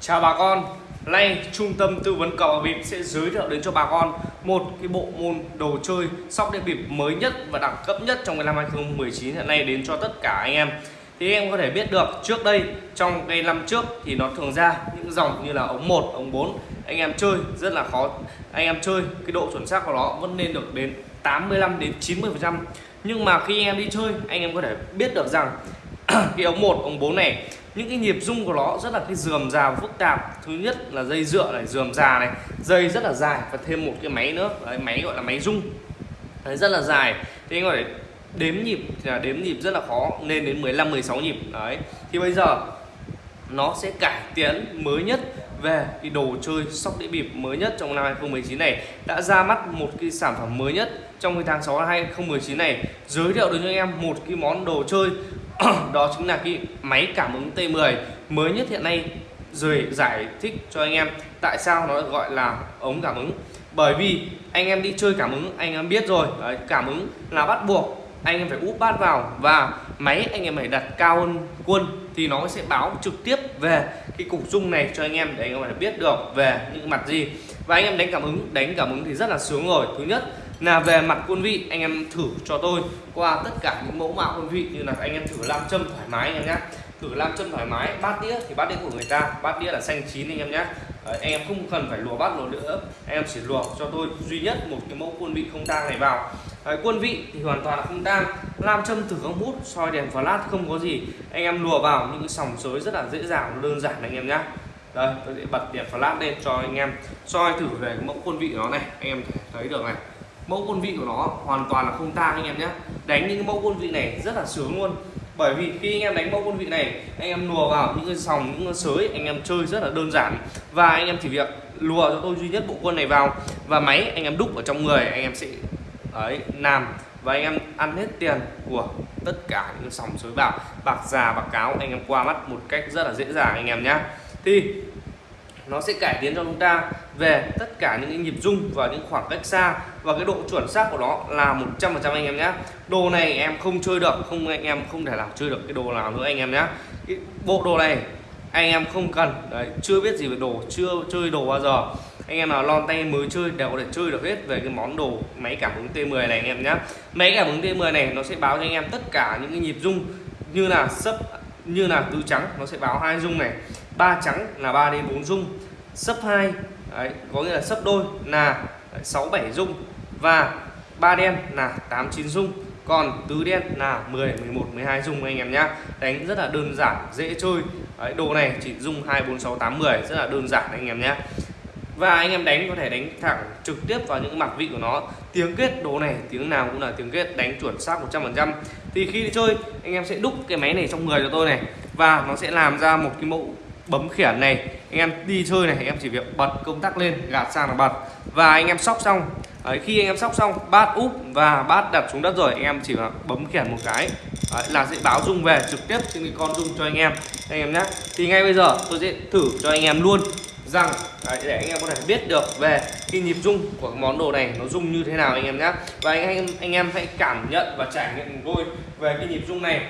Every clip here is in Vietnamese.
Chào bà con, nay trung tâm tư vấn cờ bạc bịp sẽ giới thiệu đến cho bà con một cái bộ môn đồ chơi sóc đĩa bịp mới nhất và đẳng cấp nhất trong cái năm 2019 hiện nay đến cho tất cả anh em. Thì em có thể biết được trước đây trong cái năm trước thì nó thường ra những dòng như là ống 1, ống 4 anh em chơi rất là khó. Anh em chơi cái độ chuẩn xác của nó vẫn lên được đến 85 đến 90%. Nhưng mà khi anh em đi chơi anh em có thể biết được rằng cái ống một ống 4 này những cái nhịp rung của nó rất là cái dườm già phức tạp. Thứ nhất là dây dựa này dườm già này dây rất là dài và thêm một cái máy nữa. Đấy, máy gọi là máy rung. Đấy, rất là dài. Thế anh gọi đếm nhịp là đếm nhịp rất là khó nên đến 15 16 nhịp. Đấy thì bây giờ nó sẽ cải tiến mới nhất về cái đồ chơi sóc đĩa bịp mới nhất trong năm 2019 này. Đã ra mắt một cái sản phẩm mới nhất trong cái tháng 6 năm 2019 này. Giới thiệu đến cho anh em một cái món đồ chơi đó chính là cái máy cảm ứng T10 mới nhất hiện nay rồi giải thích cho anh em tại sao nó gọi là ống cảm ứng. Bởi vì anh em đi chơi cảm ứng anh em biết rồi đấy, cảm ứng là bắt buộc anh em phải úp bát vào và máy anh em phải đặt cao hơn quân thì nó sẽ báo trực tiếp về cái cục dung này cho anh em để anh em phải biết được về những mặt gì. Và anh em đánh cảm ứng đánh cảm ứng thì rất là sướng rồi. Thứ nhất là về mặt quân vị anh em thử cho tôi. Qua tất cả những mẫu mạo quân vị như là anh em thử làm châm thoải mái anh em nhé thử làm châm thoải mái bát đĩa thì bát đĩa của người ta bát đĩa là xanh chín anh em nhé Đấy, anh em không cần phải lùa bát lùa nữa. Anh em chỉ lùa cho tôi duy nhất một cái mẫu quân vị không tang này vào. Đấy, quân vị thì hoàn toàn là không tang. Làm châm thử không hút soi đèn flash không có gì. Anh em lùa vào những cái sòng sới rất là dễ dàng đơn giản anh em nhé đây tôi sẽ bật đèn flash lên cho anh em soi thử về cái mẫu quân vị nó này. Anh em thấy được này mẫu quân vị của nó hoàn toàn là không tang anh em nhé đánh những mẫu quân vị này rất là sướng luôn bởi vì khi anh em đánh mẫu quân vị này anh em lùa vào những cái sòng những cái sới anh em chơi rất là đơn giản và anh em chỉ việc lùa cho tôi duy nhất bộ quân này vào và máy anh em đúc ở trong người anh em sẽ ấy làm và anh em ăn hết tiền của tất cả những sòng sới bạc bạc già bạc cáo anh em qua mắt một cách rất là dễ dàng anh em nhé thì nó sẽ cải tiến cho chúng ta về tất cả những cái nhịp rung và những khoảng cách xa và cái độ chuẩn xác của nó là 100% anh em nhé. Đồ này em không chơi được, không anh em không thể nào chơi được cái đồ nào nữa anh em nhé. Cái bộ đồ này anh em không cần, đấy, chưa biết gì về đồ, chưa chơi đồ bao giờ. Anh em nào lon tay mới chơi đều có thể chơi được hết về cái món đồ máy cảm ứng T10 này anh em nhé. Máy cảm ứng T10 này nó sẽ báo cho anh em tất cả những cái nhịp rung như là sấp, như là tứ trắng, nó sẽ báo hai rung này. Ba trắng là 3 đến 4 rung. Sấp 2 đấy, có nghĩa là sấp đôi là 6 7 rung và ba đen là 8 9 rung còn tứ đen là 10 11 12 dung anh em nhá. Đánh rất là đơn giản dễ chơi. Đấy, đồ này chỉ rung 2 4 6 8 10 rất là đơn giản anh em nhé và anh em đánh có thể đánh thẳng trực tiếp vào những mặt vị của nó. Tiếng kết đồ này tiếng nào cũng là tiếng kết đánh chuẩn xác 100% thì khi đi chơi anh em sẽ đúc cái máy này trong người cho tôi này. Và nó sẽ làm ra một cái mẫu bấm khiển này anh em đi chơi này anh em chỉ việc bật công tắc lên gạt sang là bật. Và anh em sóc xong Đấy, khi anh em sóc xong bát úp và bát đặt xuống đất rồi anh em chỉ bấm khiển một cái. Đấy, là sẽ báo rung về trực tiếp trên cái con rung cho anh em. Anh em nhé thì ngay bây giờ tôi sẽ thử cho anh em luôn rằng đấy, để anh em có thể biết được về cái nhịp rung của món đồ này nó rung như thế nào anh em nhé và anh em anh em hãy cảm nhận và trải nghiệm tôi về cái nhịp rung này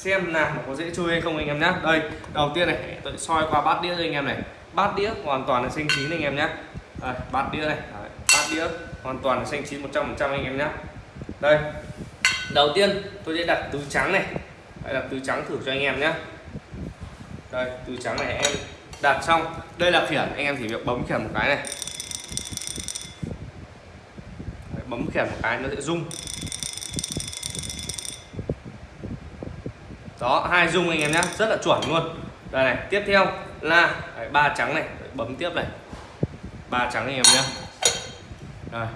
xem làm nó có dễ chơi hay không anh em nhé đây đầu tiên này tôi soi qua bát đĩa cho anh em này. Bát đĩa hoàn toàn là xanh chín anh em nhé đây, bát đĩa này Đấy, bát đĩa hoàn toàn là xanh chín 100% anh em nhé đây đầu tiên tôi sẽ đặt tứ trắng này. Đây là tứ trắng thử cho anh em nhé đây tứ trắng này em đặt xong. Đây là khiển anh em chỉ việc bấm khiển một cái này. Đấy, bấm khiển một cái nó sẽ rung. Đó hai dung anh em nhé. Rất là chuẩn luôn. Đây này tiếp theo là ba trắng này. Đấy, bấm tiếp này. Ba trắng anh em nhé. Rồi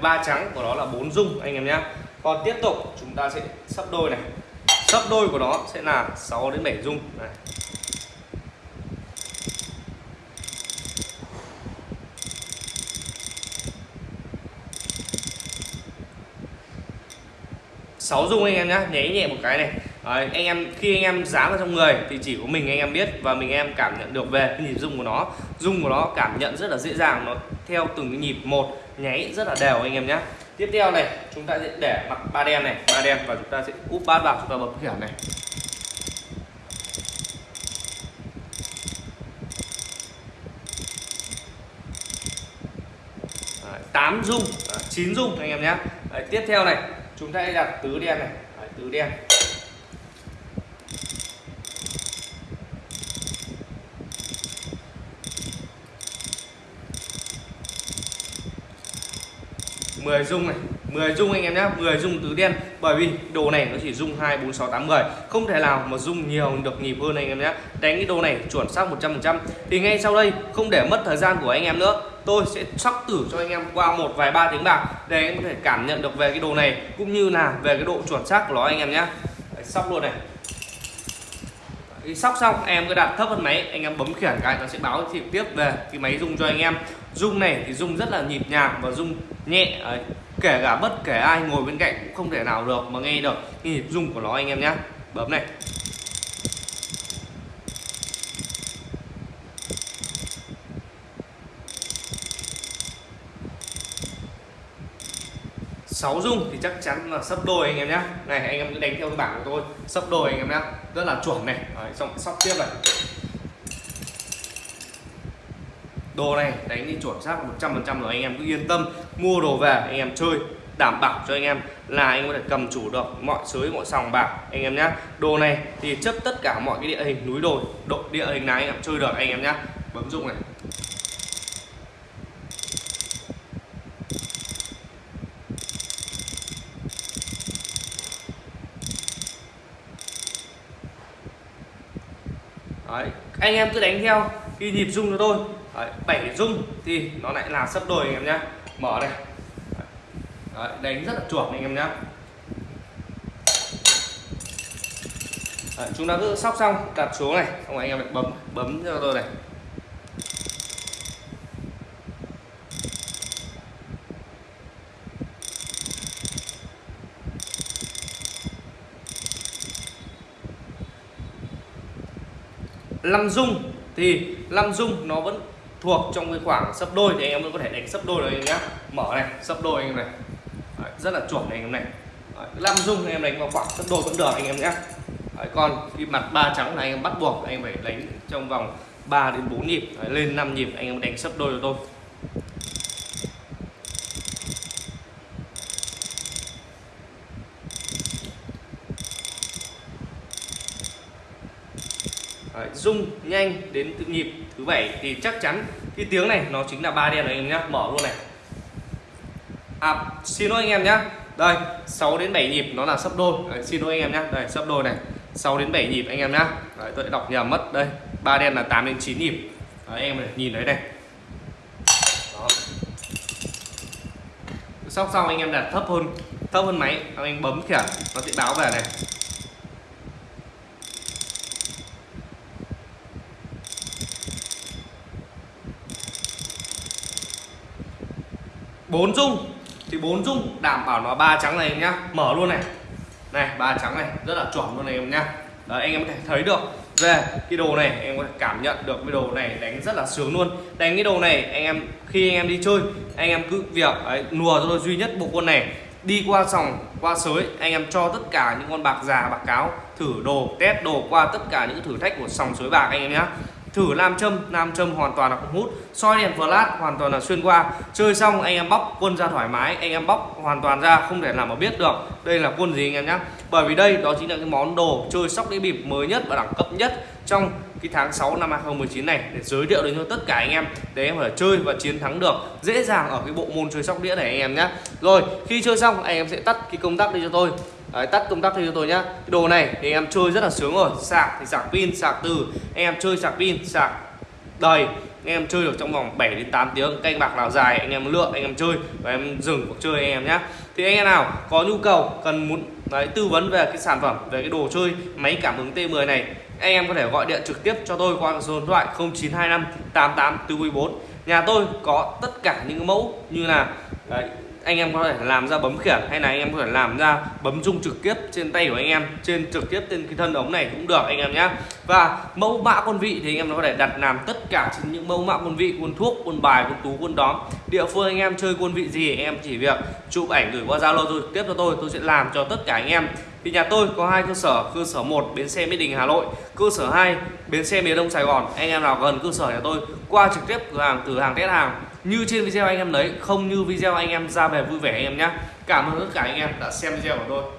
ba trắng của nó là bốn dung anh em nhé. Còn tiếp tục chúng ta sẽ sắp đôi này. Sắp đôi của nó sẽ là 6 đến 7 dung này. 6 dung anh em nhé nháy nhẹ một cái này. Đấy, anh em khi anh em dán vào trong người thì chỉ có mình anh em biết và mình em cảm nhận được về cái nhịp rung của nó. Rung của nó cảm nhận rất là dễ dàng nó theo từng cái nhịp một nháy rất là đều anh em nhé tiếp theo này chúng ta sẽ để mặt ba đen này ba đen và chúng ta sẽ úp bát vào chúng ta bấm khiển này. Tám dung à, chín dung anh em nhé tiếp theo này chúng ta sẽ đặt tứ đen này. Đấy, tứ đen. 10 dung này. 10 dung anh em nhé 10 dung tứ đen. Bởi vì đồ này nó chỉ dung 2 4 6 8 10 không thể nào mà dung nhiều được nhịp hơn anh em nhé đánh cái đồ này chuẩn xác 100% thì ngay sau đây không để mất thời gian của anh em nữa tôi sẽ sóc tử cho anh em qua một vài ba tiếng bạc để anh em có thể cảm nhận được về cái đồ này, cũng như là về cái độ chuẩn xác của nó anh em nhé. Sóc luôn này. Khi sóc xong, em cứ đặt thấp hơn máy, anh em bấm khiển cái nó sẽ báo trực tiếp về cái máy rung cho anh em. Rung này thì rung rất là nhịp nhàng và rung nhẹ ấy. kể cả bất kể ai ngồi bên cạnh cũng không thể nào được mà nghe được cái nhịp rung của nó anh em nhé. Bấm này. Sáu dung thì chắc chắn là sấp đôi anh em nhé này anh em cứ đánh theo cái bảng của tôi sấp đôi anh em nhé rất là chuẩn này Đấy, xong sóc tiếp này đồ này đánh đi chuẩn xác 100% rồi anh em cứ yên tâm mua đồ về anh em chơi đảm bảo cho anh em là anh có thể cầm chủ được mọi sới mọi sòng bạc anh em nhé đồ này thì chấp tất cả mọi cái địa hình núi đồi độ địa hình nào anh em chơi được anh em nhé bấm dụng này Đấy anh em cứ đánh theo khi nhịp rung cho tôi Đấy, 7 rung thì nó lại là sấp đôi anh em nhé mở đây. Đấy, đánh rất là chuẩn anh em nhé Đấy, chúng ta cứ sóc xong đặt xuống này. Xong rồi anh em lại bấm bấm cho tôi này. Năm dung thì năm dung nó vẫn thuộc trong cái khoảng sấp đôi thì anh em vẫn có thể đánh sấp đôi được anh em nhé. Mở này sấp đôi anh em này. Đấy, rất là chuẩn này anh em này. Năm dung anh em đánh vào khoảng sấp đôi vẫn được anh em nhé. Đấy, còn khi mặt ba trắng là anh em bắt buộc anh em phải đánh trong vòng 3 đến 4 nhịp. Đấy, lên 5 nhịp anh em đánh sấp đôi cho tôi. Rung nhanh đến tự nhịp thứ bảy thì chắc chắn cái tiếng này nó chính là ba đen đấy anh em nhá mở luôn này. À xin lỗi anh em nhá. Đây 6 đến 7 nhịp nó là sấp đôi. Đấy, xin lỗi anh em nhá. Đây sấp đôi này. 6 đến 7 nhịp anh em nhá. Đấy, tôi đã đọc nhầm mất đây. Ba đen là 8 đến 9 nhịp. Đấy, em này, nhìn thấy này. Đó. sóc xong anh em đặt thấp hơn thấp hơn máy anh bấm kìa nó sẽ báo về này. Bốn dung. Thì bốn dung đảm bảo nó ba trắng này em nhá. Mở luôn này. Này ba trắng này rất là chuẩn luôn này em nhá. Đấy, anh em có thể thấy được. Về cái đồ này em có thể cảm nhận được cái đồ này đánh rất là sướng luôn. Đánh cái đồ này anh em khi anh em đi chơi anh em cứ việc ấy, nùa cho tôi duy nhất bộ quân này. Đi qua sòng qua sới anh em cho tất cả những con bạc già bạc cáo thử đồ test đồ qua tất cả những thử thách của sòng sới bạc anh em nhé thử nam châm nam châm hoàn toàn là không hút. Soi đèn flash hoàn toàn là xuyên qua. Chơi xong, anh em bóc quân ra thoải mái. Anh em bóc hoàn toàn ra, không thể nào mà biết được đây là quân gì anh em nhé bởi vì đây, đó chính là cái món đồ chơi sóc đĩa bịp mới nhất và đẳng cấp nhất trong cái tháng 6 năm 2019 này để giới thiệu đến cho tất cả anh em để em phải chơi và chiến thắng được dễ dàng ở cái bộ môn chơi sóc đĩa này anh em nhé rồi, khi chơi xong, anh em sẽ tắt cái công tắc đi cho tôi. Đấy, tắt công tắc cho tôi nhá. Cái đồ này thì em chơi rất là sướng rồi. Sạc thì sạc pin sạc từ. Em chơi sạc pin sạc đầy. Anh em chơi được trong vòng 7 đến 8 tiếng. Canh bạc nào dài anh em lựa anh em chơi và em dừng cuộc chơi anh em nhé thì anh em nào có nhu cầu cần muốn đấy, tư vấn về cái sản phẩm về cái đồ chơi máy cảm ứng T10 này anh em có thể gọi điện trực tiếp cho tôi qua số điện thoại 0925 88 4 nhà tôi có tất cả những mẫu như là đấy, anh em có thể làm ra bấm khiển hay là anh em có thể làm ra bấm rung trực tiếp trên tay của anh em, trên trực tiếp trên cái thân ống này cũng được anh em nhé và mẫu mã quân vị thì anh em có thể đặt làm tất cả trên những mẫu mã quân vị, quân thuốc, quân bài, quân tú, quân đóm. Địa phương anh em chơi quân vị gì anh em chỉ việc chụp ảnh gửi qua zalo rồi tiếp cho tôi tôi sẽ làm cho tất cả anh em. Thì nhà tôi có hai cơ sở cơ sở 1 bến xe mỹ đình, hà nội, cơ sở 2 bến xe miền đông, sài gòn. Anh em nào gần cơ sở nhà tôi, qua trực tiếp cửa hàng, từ hàng test hàng như trên video anh em lấy không như video anh em ra về vui vẻ anh em nhé cảm ơn tất cả anh em đã xem video của tôi.